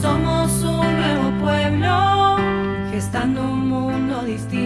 Somos un nuevo pueblo, gestando un mundo distinto.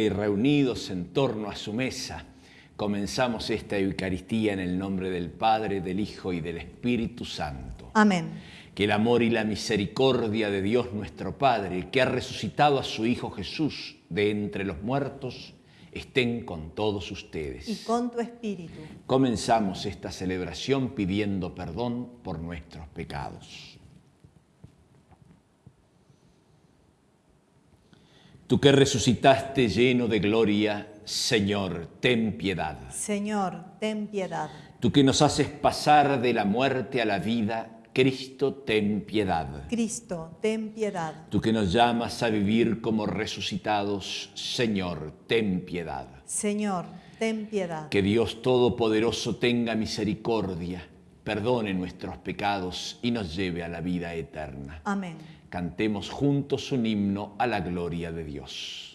y reunidos en torno a su mesa, comenzamos esta Eucaristía en el nombre del Padre, del Hijo y del Espíritu Santo. Amén. Que el amor y la misericordia de Dios nuestro Padre, que ha resucitado a su Hijo Jesús de entre los muertos, estén con todos ustedes. Y con tu espíritu. Comenzamos esta celebración pidiendo perdón por nuestros pecados. Tú que resucitaste lleno de gloria, Señor, ten piedad. Señor, ten piedad. Tú que nos haces pasar de la muerte a la vida, Cristo, ten piedad. Cristo, ten piedad. Tú que nos llamas a vivir como resucitados, Señor, ten piedad. Señor, ten piedad. Que Dios Todopoderoso tenga misericordia, perdone nuestros pecados y nos lleve a la vida eterna. Amén cantemos juntos un himno a la gloria de Dios.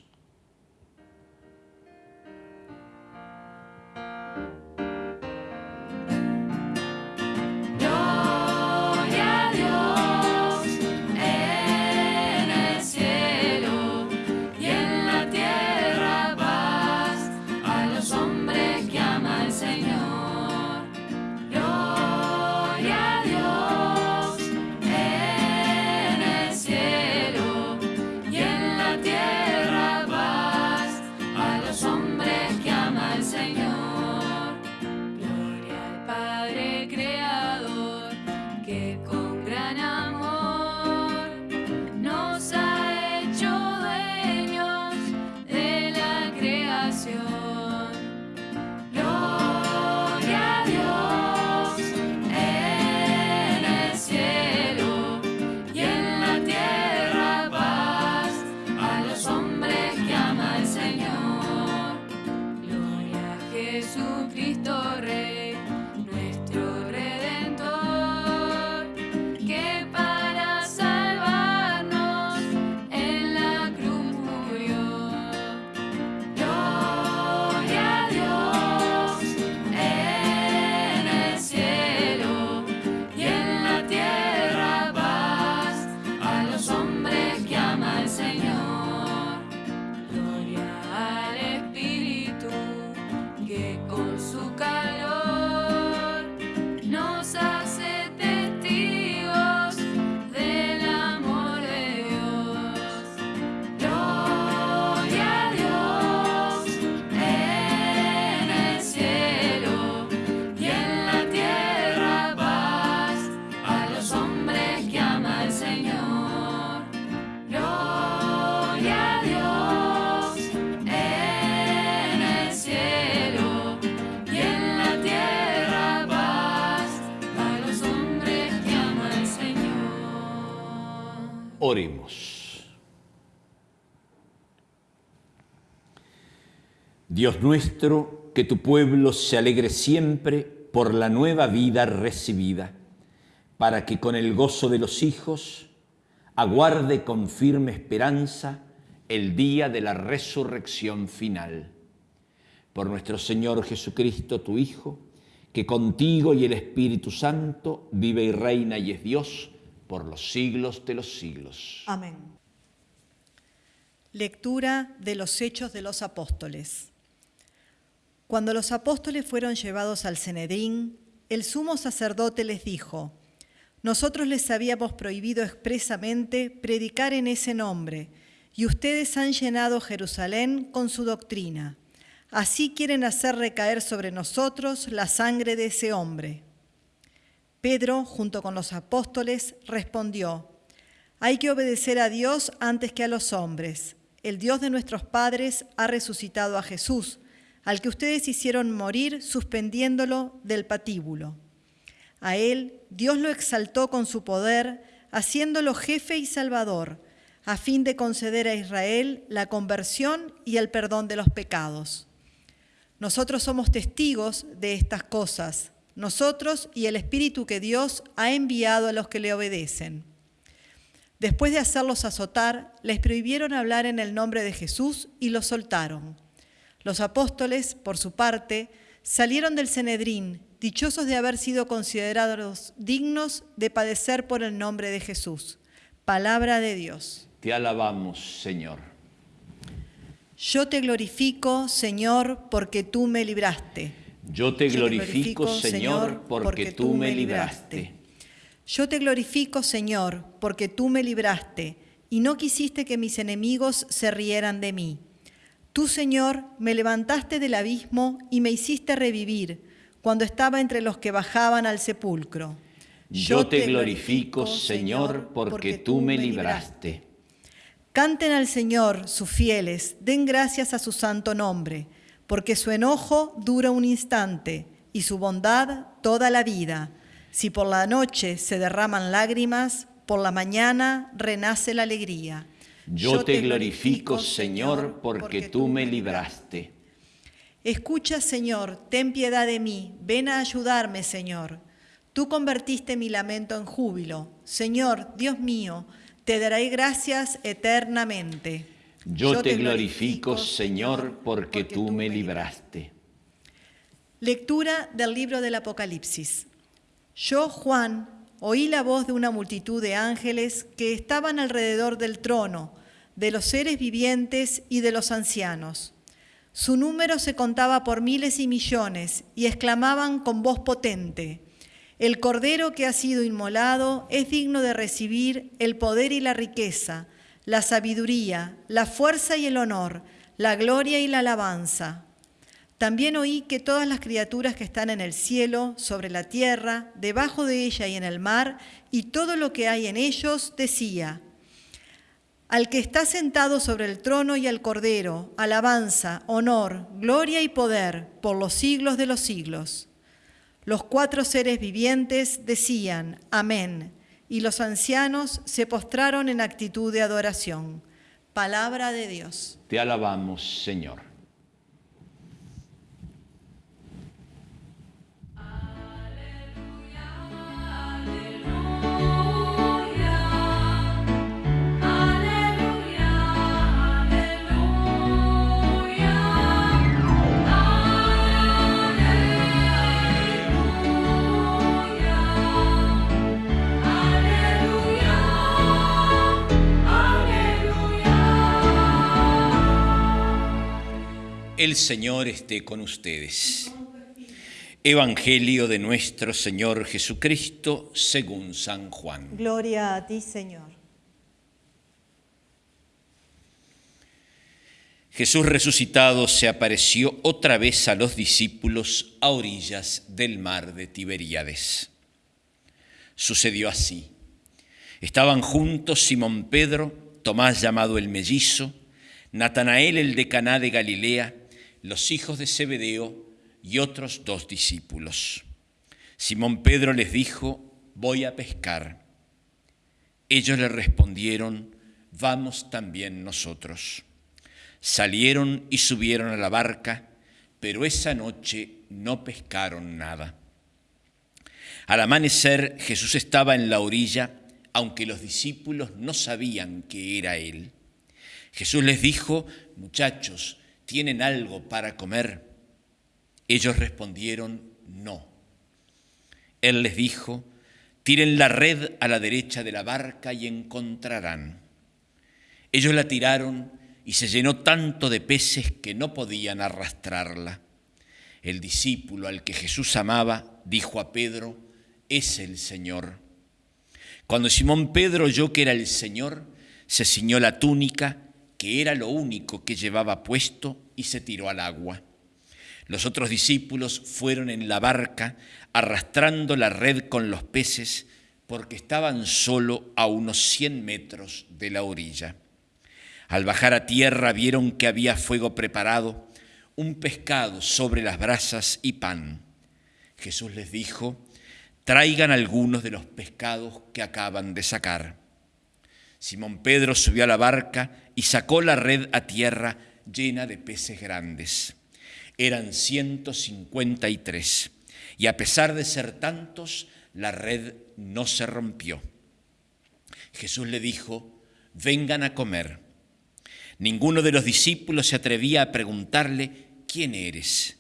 Dios nuestro, que tu pueblo se alegre siempre por la nueva vida recibida, para que con el gozo de los hijos aguarde con firme esperanza el día de la resurrección final. Por nuestro Señor Jesucristo, tu Hijo, que contigo y el Espíritu Santo vive y reina y es Dios, por los siglos de los siglos. Amén. Lectura de los Hechos de los Apóstoles. Cuando los apóstoles fueron llevados al Cenedrín, el sumo sacerdote les dijo, Nosotros les habíamos prohibido expresamente predicar en ese nombre, y ustedes han llenado Jerusalén con su doctrina. Así quieren hacer recaer sobre nosotros la sangre de ese hombre. Pedro, junto con los apóstoles, respondió, hay que obedecer a Dios antes que a los hombres. El Dios de nuestros padres ha resucitado a Jesús, al que ustedes hicieron morir suspendiéndolo del patíbulo. A él Dios lo exaltó con su poder, haciéndolo jefe y salvador, a fin de conceder a Israel la conversión y el perdón de los pecados. Nosotros somos testigos de estas cosas, nosotros y el Espíritu que Dios ha enviado a los que le obedecen. Después de hacerlos azotar, les prohibieron hablar en el nombre de Jesús y los soltaron. Los apóstoles, por su parte, salieron del Cenedrín, dichosos de haber sido considerados dignos de padecer por el nombre de Jesús. Palabra de Dios. Te alabamos, Señor. Yo te glorifico, Señor, porque tú me libraste. Yo te glorifico, Señor, porque tú me libraste. Yo te glorifico, Señor, porque tú me libraste y no quisiste que mis enemigos se rieran de mí. Tú, Señor, me levantaste del abismo y me hiciste revivir cuando estaba entre los que bajaban al sepulcro. Yo te glorifico, Señor, porque tú me libraste. Canten al Señor sus fieles, den gracias a su santo nombre, porque su enojo dura un instante y su bondad toda la vida. Si por la noche se derraman lágrimas, por la mañana renace la alegría. Yo te glorifico, Señor, porque tú me libraste. Escucha, Señor, ten piedad de mí, ven a ayudarme, Señor. Tú convertiste mi lamento en júbilo. Señor, Dios mío, te daré gracias eternamente. Yo, te, glorifico, Señor, porque, tú me libraste. Lectura del libro del Apocalipsis. Yo, Juan, oí la voz de una multitud de ángeles que estaban alrededor del trono, de los seres vivientes y de los ancianos. Su número se contaba por miles y millones y exclamaban con voz potente, El Cordero que ha sido inmolado es digno de recibir el poder y la riqueza, la sabiduría, la fuerza y el honor, la gloria y la alabanza también oí que todas las criaturas que están en el cielo, sobre la tierra, debajo de ella y en el mar, y todo lo que hay en ellos, decía, al que está sentado sobre el trono y al cordero, alabanza, honor, gloria y poder por los siglos de los siglos. Los cuatro seres vivientes decían, amén, y los ancianos se postraron en actitud de adoración. Palabra de Dios. Te alabamos, Señor. El Señor esté con ustedes. Evangelio de nuestro Señor Jesucristo según San Juan. Gloria a ti, Señor. Jesús resucitado se apareció otra vez a los discípulos a orillas del mar de Tiberíades. Sucedió así. Estaban juntos Simón Pedro, Tomás llamado el mellizo, Natanael el de Caná de Galilea, los hijos de Zebedeo y otros dos discípulos. Simón Pedro les dijo, voy a pescar. Ellos le respondieron, vamos también nosotros. Salieron y subieron a la barca, pero esa noche no pescaron nada. Al amanecer Jesús estaba en la orilla, aunque los discípulos no sabían que era Él. Jesús les dijo, muchachos, ¿tienen algo para comer? Ellos respondieron, no. Él les dijo, tiren la red a la derecha de la barca y encontrarán. Ellos la tiraron y se llenó tanto de peces que no podían arrastrarla. El discípulo al que Jesús amaba dijo a Pedro, es el Señor. Cuando Simón Pedro oyó que era el Señor, se ciñó la túnica, que era lo único que llevaba puesto, y se tiró al agua. Los otros discípulos fueron en la barca, arrastrando la red con los peces, porque estaban solo a unos cien metros de la orilla. Al bajar a tierra vieron que había fuego preparado, un pescado sobre las brasas y pan. Jesús les dijo, traigan algunos de los pescados que acaban de sacar. Simón Pedro subió a la barca y sacó la red a tierra llena de peces grandes. Eran 153 y a pesar de ser tantos, la red no se rompió. Jesús le dijo, vengan a comer. Ninguno de los discípulos se atrevía a preguntarle, ¿quién eres?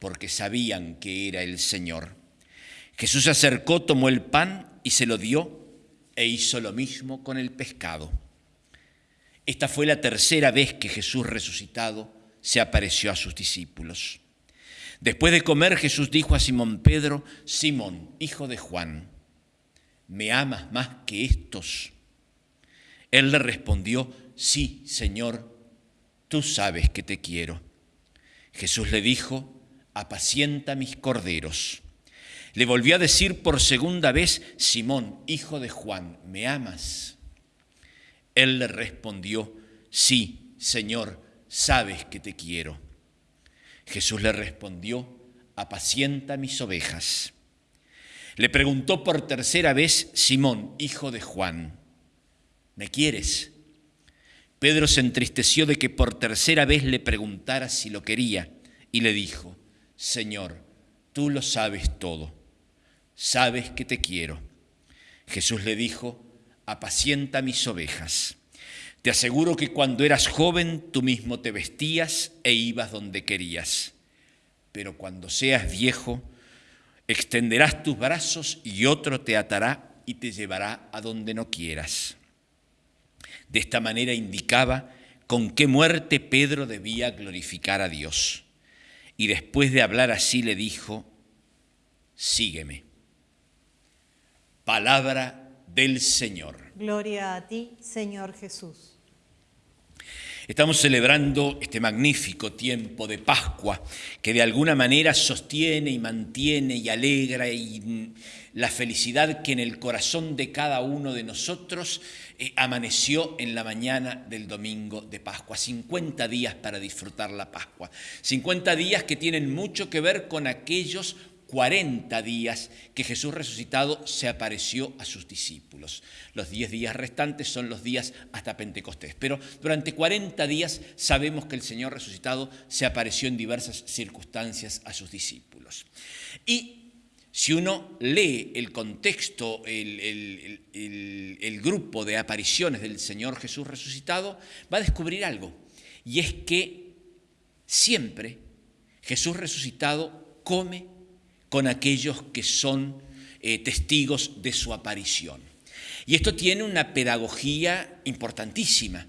Porque sabían que era el Señor. Jesús se acercó, tomó el pan y se lo dio e hizo lo mismo con el pescado. Esta fue la tercera vez que Jesús resucitado se apareció a sus discípulos. Después de comer, Jesús dijo a Simón Pedro, Simón, hijo de Juan, ¿me amas más que estos? Él le respondió, sí, Señor, tú sabes que te quiero. Jesús le dijo, apacienta mis corderos. Le volvió a decir por segunda vez, Simón, hijo de Juan, ¿me amas? Él le respondió, sí, Señor, sabes que te quiero. Jesús le respondió, apacienta mis ovejas. Le preguntó por tercera vez, Simón, hijo de Juan, ¿me quieres? Pedro se entristeció de que por tercera vez le preguntara si lo quería y le dijo, Señor, tú lo sabes todo sabes que te quiero. Jesús le dijo, apacienta mis ovejas. Te aseguro que cuando eras joven tú mismo te vestías e ibas donde querías. Pero cuando seas viejo, extenderás tus brazos y otro te atará y te llevará a donde no quieras. De esta manera indicaba con qué muerte Pedro debía glorificar a Dios. Y después de hablar así le dijo, sígueme. Palabra del Señor. Gloria a ti, Señor Jesús. Estamos celebrando este magnífico tiempo de Pascua que de alguna manera sostiene y mantiene y alegra y la felicidad que en el corazón de cada uno de nosotros eh, amaneció en la mañana del domingo de Pascua. 50 días para disfrutar la Pascua. 50 días que tienen mucho que ver con aquellos 40 días que Jesús resucitado se apareció a sus discípulos. Los 10 días restantes son los días hasta Pentecostés. Pero durante 40 días sabemos que el Señor resucitado se apareció en diversas circunstancias a sus discípulos. Y si uno lee el contexto, el, el grupo de apariciones del Señor Jesús resucitado, va a descubrir algo. Y es que siempre Jesús resucitado come con aquellos que son eh, testigos de su aparición. Y esto tiene una pedagogía importantísima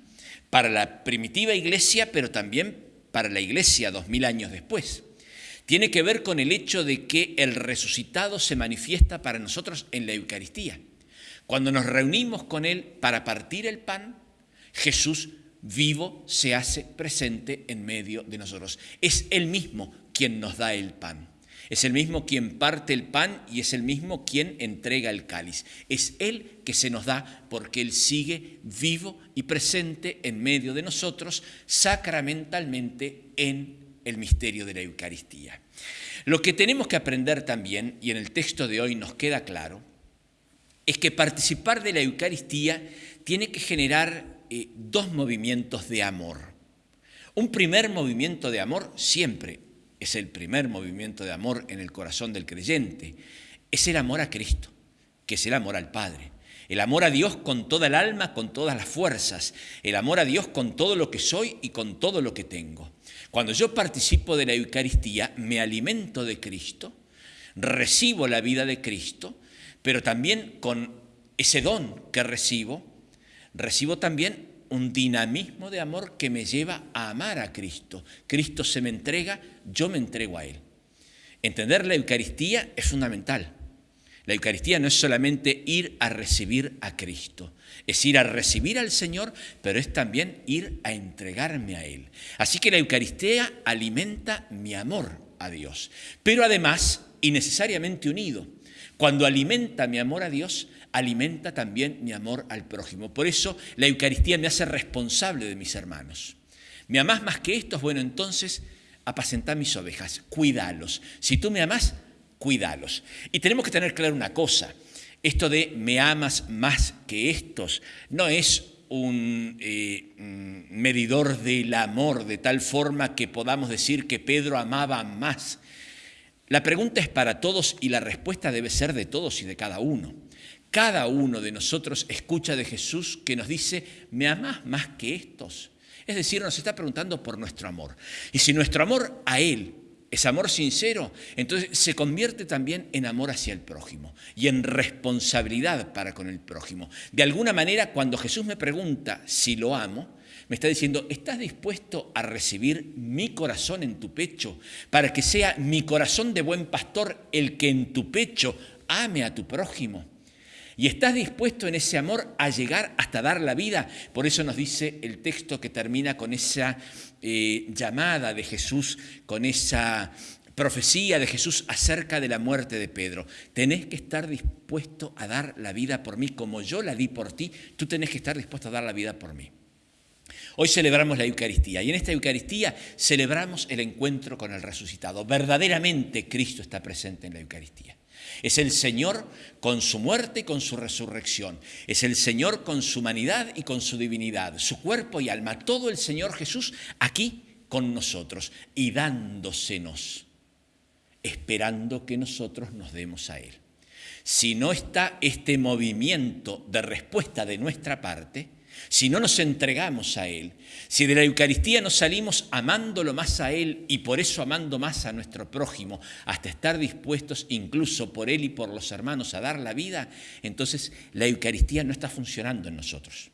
para la primitiva iglesia, pero también para la iglesia dos mil años después. Tiene que ver con el hecho de que el resucitado se manifiesta para nosotros en la Eucaristía. Cuando nos reunimos con Él para partir el pan, Jesús vivo se hace presente en medio de nosotros. Es Él mismo quien nos da el pan. Es el mismo quien parte el pan y es el mismo quien entrega el cáliz. Es Él que se nos da porque Él sigue vivo y presente en medio de nosotros sacramentalmente en el misterio de la Eucaristía. Lo que tenemos que aprender también, y en el texto de hoy nos queda claro, es que participar de la Eucaristía tiene que generar eh, dos movimientos de amor. Un primer movimiento de amor siempre es el primer movimiento de amor en el corazón del creyente, es el amor a Cristo, que es el amor al Padre. El amor a Dios con toda el alma, con todas las fuerzas. El amor a Dios con todo lo que soy y con todo lo que tengo. Cuando yo participo de la Eucaristía, me alimento de Cristo, recibo la vida de Cristo, pero también con ese don que recibo, recibo también un dinamismo de amor que me lleva a amar a Cristo. Cristo se me entrega, yo me entrego a Él. Entender la Eucaristía es fundamental. La Eucaristía no es solamente ir a recibir a Cristo, es ir a recibir al Señor, pero es también ir a entregarme a Él. Así que la Eucaristía alimenta mi amor a Dios, pero además y necesariamente unido. Cuando alimenta mi amor a Dios, alimenta también mi amor al prójimo. Por eso la Eucaristía me hace responsable de mis hermanos. ¿Me amás más que estos? Bueno, entonces apacentá mis ovejas, cuídalos. Si tú me amás, cuídalos. Y tenemos que tener claro una cosa, esto de me amas más que estos no es un eh, mm, medidor del amor de tal forma que podamos decir que Pedro amaba más. La pregunta es para todos y la respuesta debe ser de todos y de cada uno. Cada uno de nosotros escucha de Jesús que nos dice, ¿me amas más que estos? Es decir, nos está preguntando por nuestro amor. Y si nuestro amor a Él es amor sincero, entonces se convierte también en amor hacia el prójimo y en responsabilidad para con el prójimo. De alguna manera, cuando Jesús me pregunta si lo amo, me está diciendo, ¿estás dispuesto a recibir mi corazón en tu pecho para que sea mi corazón de buen pastor el que en tu pecho ame a tu prójimo? Y estás dispuesto en ese amor a llegar hasta dar la vida. Por eso nos dice el texto que termina con esa eh, llamada de Jesús, con esa profecía de Jesús acerca de la muerte de Pedro. Tenés que estar dispuesto a dar la vida por mí como yo la di por ti, tú tenés que estar dispuesto a dar la vida por mí. Hoy celebramos la Eucaristía y en esta Eucaristía celebramos el encuentro con el resucitado. Verdaderamente Cristo está presente en la Eucaristía. Es el Señor con su muerte y con su resurrección. Es el Señor con su humanidad y con su divinidad, su cuerpo y alma. Todo el Señor Jesús aquí con nosotros y dándosenos, esperando que nosotros nos demos a Él. Si no está este movimiento de respuesta de nuestra parte, si no nos entregamos a Él, si de la Eucaristía no salimos amándolo más a Él y por eso amando más a nuestro prójimo, hasta estar dispuestos incluso por Él y por los hermanos a dar la vida, entonces la Eucaristía no está funcionando en nosotros.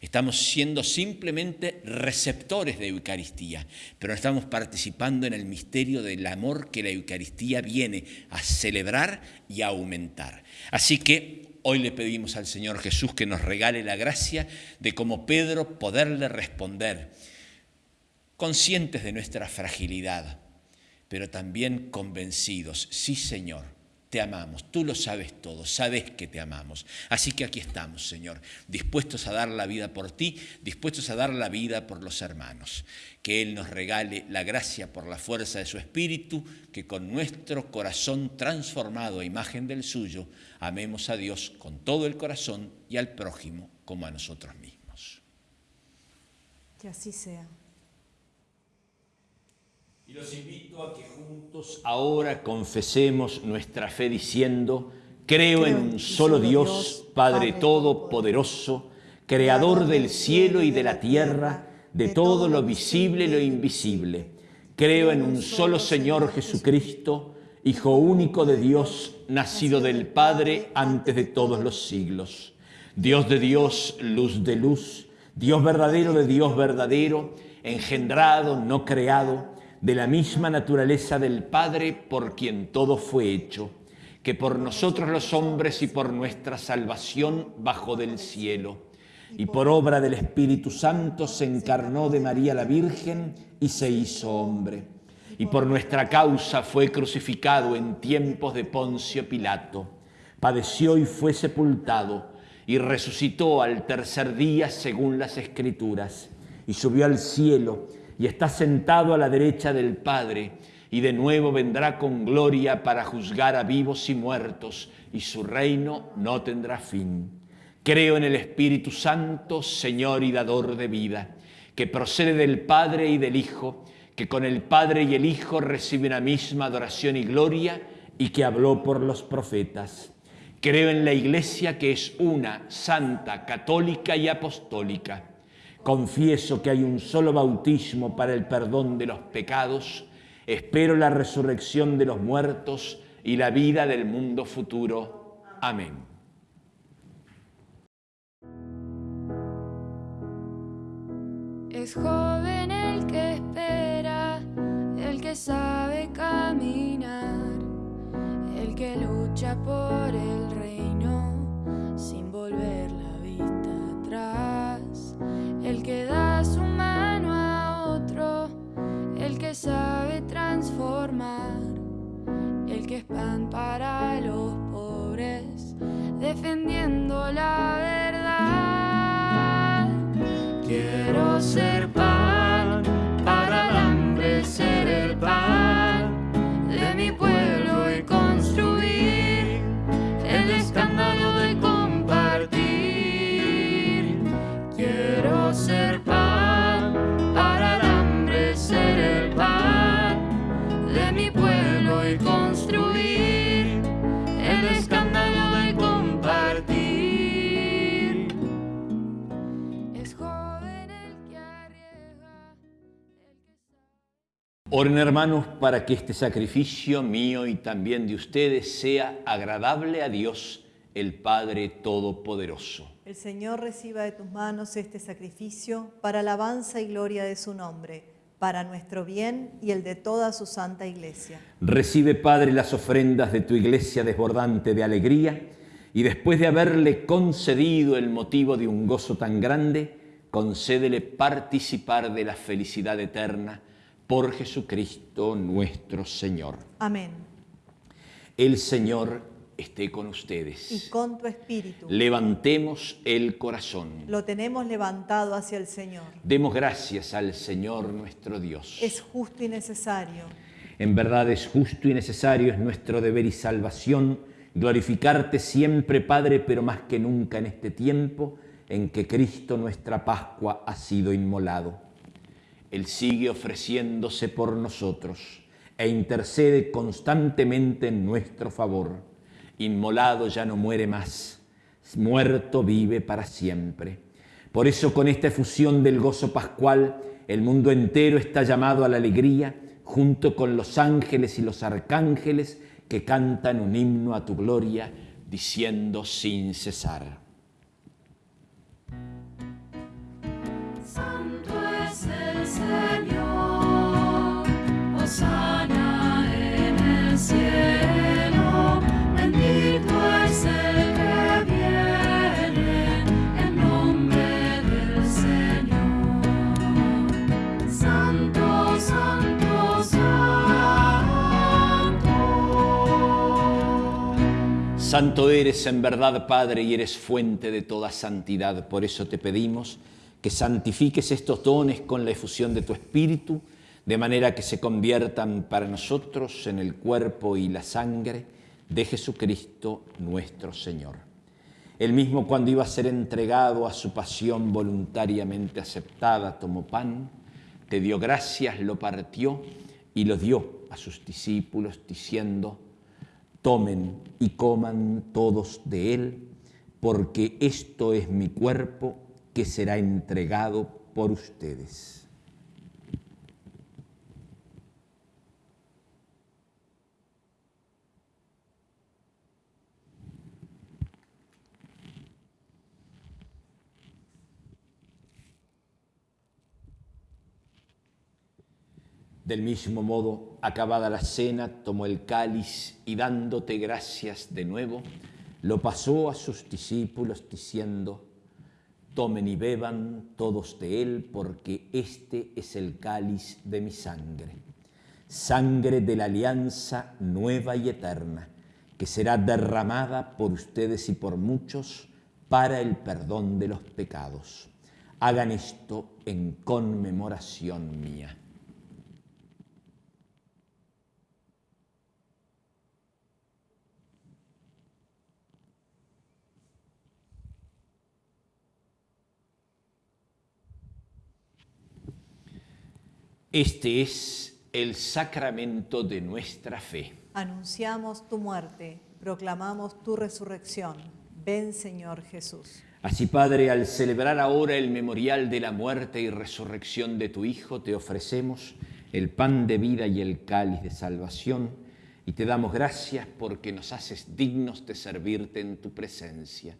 Estamos siendo simplemente receptores de Eucaristía, pero no estamos participando en el misterio del amor que la Eucaristía viene a celebrar y a aumentar. Así que Hoy le pedimos al Señor Jesús que nos regale la gracia de como Pedro poderle responder, conscientes de nuestra fragilidad, pero también convencidos, sí Señor, te amamos, tú lo sabes todo, sabes que te amamos. Así que aquí estamos, Señor, dispuestos a dar la vida por ti, dispuestos a dar la vida por los hermanos. Que Él nos regale la gracia por la fuerza de su Espíritu, que con nuestro corazón transformado a imagen del suyo, amemos a Dios con todo el corazón y al prójimo como a nosotros mismos. Que así sea. Y los invito a que juntos ahora confesemos nuestra fe diciendo, creo, en un solo Dios, Padre Todopoderoso, Creador del cielo y de la tierra, de todo lo visible y lo invisible. Creo en un solo Señor Jesucristo, Hijo único de Dios, nacido del Padre antes de todos los siglos. Dios de Dios, luz de luz, Dios verdadero de Dios verdadero, engendrado, no creado, de la misma naturaleza del Padre por quien todo fue hecho, que por nosotros los hombres y por nuestra salvación bajó del cielo, y por obra del Espíritu Santo se encarnó de María la Virgen y se hizo hombre, y por nuestra causa fue crucificado en tiempos de Poncio Pilato, padeció y fue sepultado, y resucitó al tercer día según las Escrituras, y subió al cielo, y está sentado a la derecha del Padre, y de nuevo vendrá con gloria para juzgar a vivos y muertos, y su reino no tendrá fin. Creo en el Espíritu Santo, Señor y dador de vida, que procede del Padre y del Hijo, que con el Padre y el Hijo recibe la misma adoración y gloria, y que habló por los profetas. Creo en la Iglesia que es una, santa, católica y apostólica Confieso que hay un solo bautismo para el perdón de los pecados. Espero la resurrección de los muertos y la vida del mundo futuro. Amén. Es joven el que espera, el que sabe caminar el que lucha por el que sabe transformar, el que es pan para los pobres, defendiendo la verdad. Quiero ser pan Oren hermanos para que este sacrificio mío y también de ustedes sea agradable a Dios, el Padre Todopoderoso. El Señor reciba de tus manos este sacrificio para alabanza y gloria de su nombre, para nuestro bien y el de toda su santa iglesia. Recibe, Padre, las ofrendas de tu iglesia desbordante de alegría y después de haberle concedido el motivo de un gozo tan grande, concédele participar de la felicidad eterna por Jesucristo nuestro Señor. Amén. El Señor esté con ustedes. Y con tu espíritu. Levantemos el corazón. Lo tenemos levantado hacia el Señor. Demos gracias al Señor nuestro Dios. Es justo y necesario. En verdad es justo y necesario, es nuestro deber y salvación glorificarte siempre, Padre, pero más que nunca en este tiempo en que Cristo nuestra Pascua ha sido inmolado. Él sigue ofreciéndose por nosotros e intercede constantemente en nuestro favor. Inmolado ya no muere más, muerto vive para siempre. Por eso con esta efusión del gozo pascual, el mundo entero está llamado a la alegría, junto con los ángeles y los arcángeles que cantan un himno a tu gloria, diciendo sin cesar. Santo, eres en verdad, Padre, y eres fuente de toda santidad. Por eso te pedimos que santifiques estos dones con la efusión de tu Espíritu, de manera que se conviertan para nosotros en el cuerpo y la sangre de Jesucristo nuestro Señor. Él mismo cuando iba a ser entregado a su pasión voluntariamente aceptada, tomó pan, te dio gracias, lo partió y lo dio a sus discípulos diciendo, tomen y coman todos de él, porque esto es mi cuerpo que será entregado por ustedes. Del mismo modo, acabada la cena, tomó el cáliz y dándote gracias de nuevo, lo pasó a sus discípulos diciendo, tomen y beban todos de él, porque este es el cáliz de mi sangre, sangre de la alianza nueva y eterna, que será derramada por ustedes y por muchos para el perdón de los pecados. Hagan esto en conmemoración mía. Este es el sacramento de nuestra fe. Anunciamos tu muerte, proclamamos tu resurrección. Ven, Señor Jesús. Así, Padre, al celebrar ahora el memorial de la muerte y resurrección de tu Hijo, te ofrecemos el pan de vida y el cáliz de salvación, y te damos gracias porque nos haces dignos de servirte en tu presencia.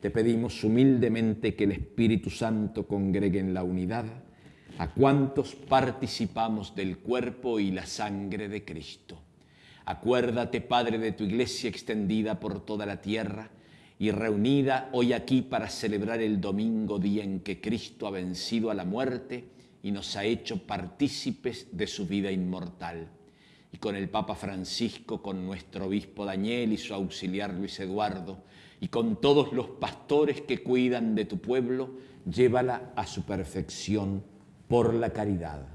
Te pedimos humildemente que el Espíritu Santo congregue en la unidad a cuantos participamos del cuerpo y la sangre de Cristo. Acuérdate, Padre, de tu iglesia extendida por toda la tierra y reunida hoy aquí para celebrar el domingo, día en que Cristo ha vencido a la muerte y nos ha hecho partícipes de su vida inmortal. Y con el Papa Francisco, con nuestro obispo Daniel y su auxiliar Luis Eduardo, y con todos los pastores que cuidan de tu pueblo, llévala a su perfección por la caridad.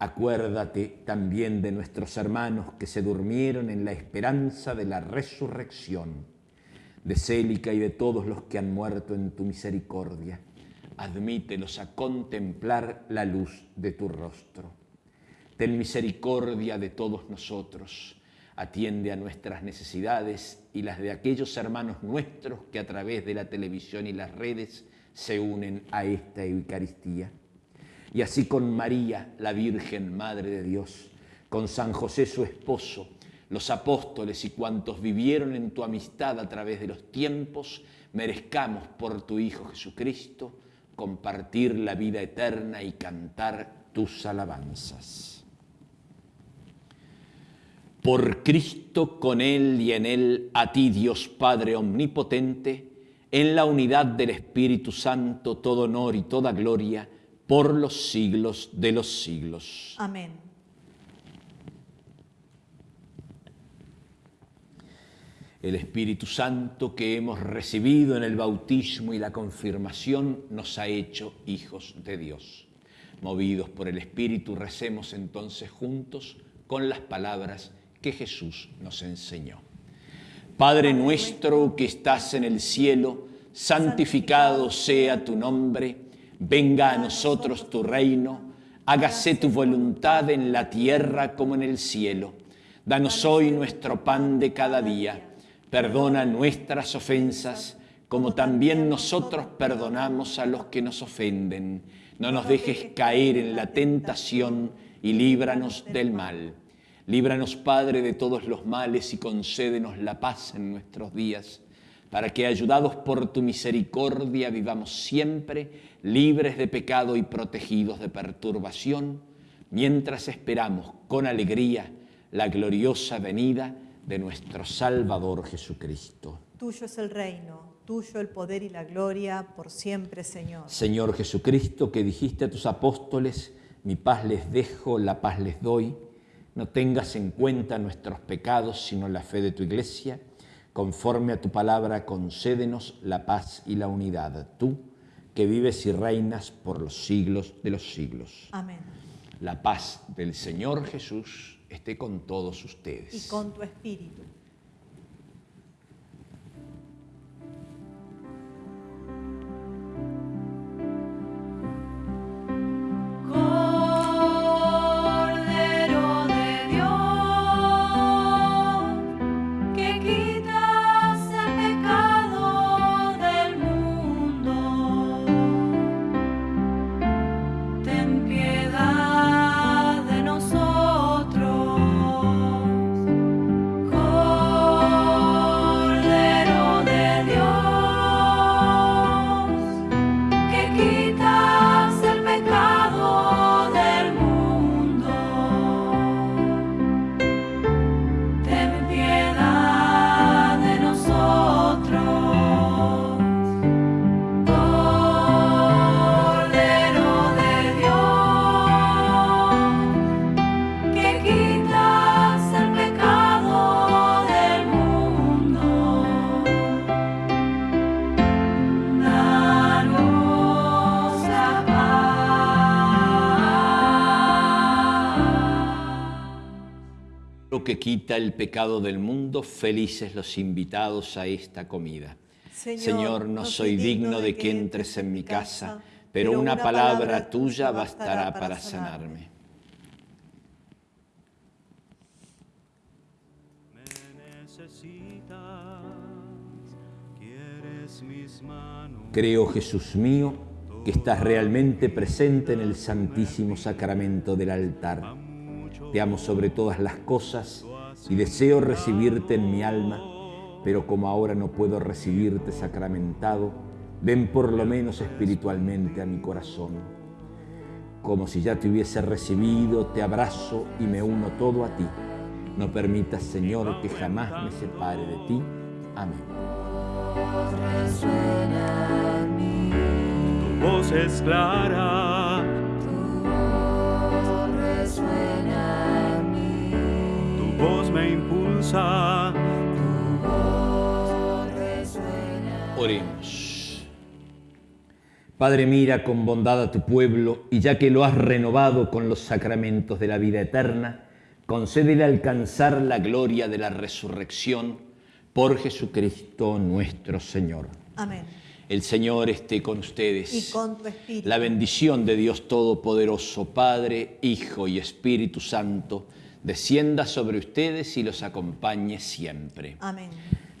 Acuérdate también de nuestros hermanos que se durmieron en la esperanza de la resurrección, de Célica y de todos los que han muerto en tu misericordia. Admítelos a contemplar la luz de tu rostro. Ten misericordia de todos nosotros. Atiende a nuestras necesidades y las de aquellos hermanos nuestros que a través de la televisión y las redes se unen a esta Eucaristía y así con María, la Virgen Madre de Dios, con San José su esposo, los apóstoles y cuantos vivieron en tu amistad a través de los tiempos, merezcamos por tu Hijo Jesucristo compartir la vida eterna y cantar tus alabanzas. Por Cristo, con Él y en Él, a ti Dios Padre Omnipotente, en la unidad del Espíritu Santo, todo honor y toda gloria, por los siglos de los siglos. Amén. El Espíritu Santo que hemos recibido en el bautismo y la confirmación nos ha hecho hijos de Dios. Movidos por el Espíritu, recemos entonces juntos con las palabras que Jesús nos enseñó. Padre nuestro que estás en el cielo, santificado sea tu nombre venga a nosotros tu reino, hágase tu voluntad en la tierra como en el cielo. Danos hoy nuestro pan de cada día, perdona nuestras ofensas, como también nosotros perdonamos a los que nos ofenden. No nos dejes caer en la tentación y líbranos del mal. Líbranos, Padre, de todos los males y concédenos la paz en nuestros días para que, ayudados por tu misericordia, vivamos siempre libres de pecado y protegidos de perturbación, mientras esperamos con alegría la gloriosa venida de nuestro Salvador Jesucristo. Tuyo es el reino, tuyo el poder y la gloria por siempre, Señor. Señor Jesucristo, que dijiste a tus apóstoles, mi paz les dejo, la paz les doy, no tengas en cuenta nuestros pecados, sino la fe de tu iglesia Conforme a tu palabra, concédenos la paz y la unidad, tú que vives y reinas por los siglos de los siglos. Amén. La paz del Señor Jesús esté con todos ustedes. Y con tu espíritu. Que quita el pecado del mundo, felices los invitados a esta comida. Señor, no soy digno de que entres en mi casa, pero una palabra tuya bastará para sanarme. Creo, Jesús mío, que estás realmente presente en el Santísimo Sacramento del altar te amo sobre todas las cosas y deseo recibirte en mi alma, pero como ahora no puedo recibirte sacramentado, ven por lo menos espiritualmente a mi corazón. Como si ya te hubiese recibido, te abrazo y me uno todo a ti, No permitas, Señor, que jamás me separe de ti. Amén. Tu voz es clara, voz me impulsa. tu voz resuena. Oremos. Padre, mira con bondad a tu pueblo y ya que lo has renovado con los sacramentos de la vida eterna, concédele alcanzar la gloria de la resurrección por Jesucristo nuestro Señor. Amén. El Señor esté con ustedes. Y con tu espíritu. La bendición de Dios Todopoderoso, Padre, Hijo y Espíritu Santo, descienda sobre ustedes y los acompañe siempre. Amén.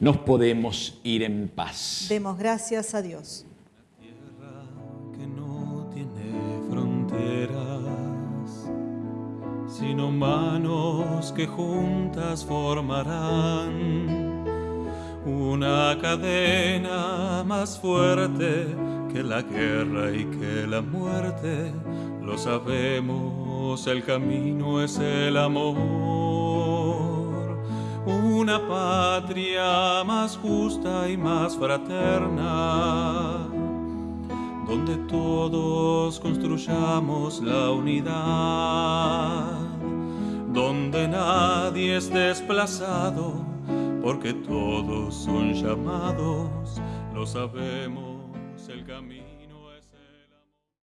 Nos podemos ir en paz. Demos gracias a Dios. Tierra que no tiene fronteras, sino manos que juntas formarán una cadena más fuerte que la guerra y que la muerte. Lo sabemos, el camino es el amor. Una patria más justa y más fraterna donde todos construyamos la unidad, donde nadie es desplazado, porque todos son llamados, lo sabemos.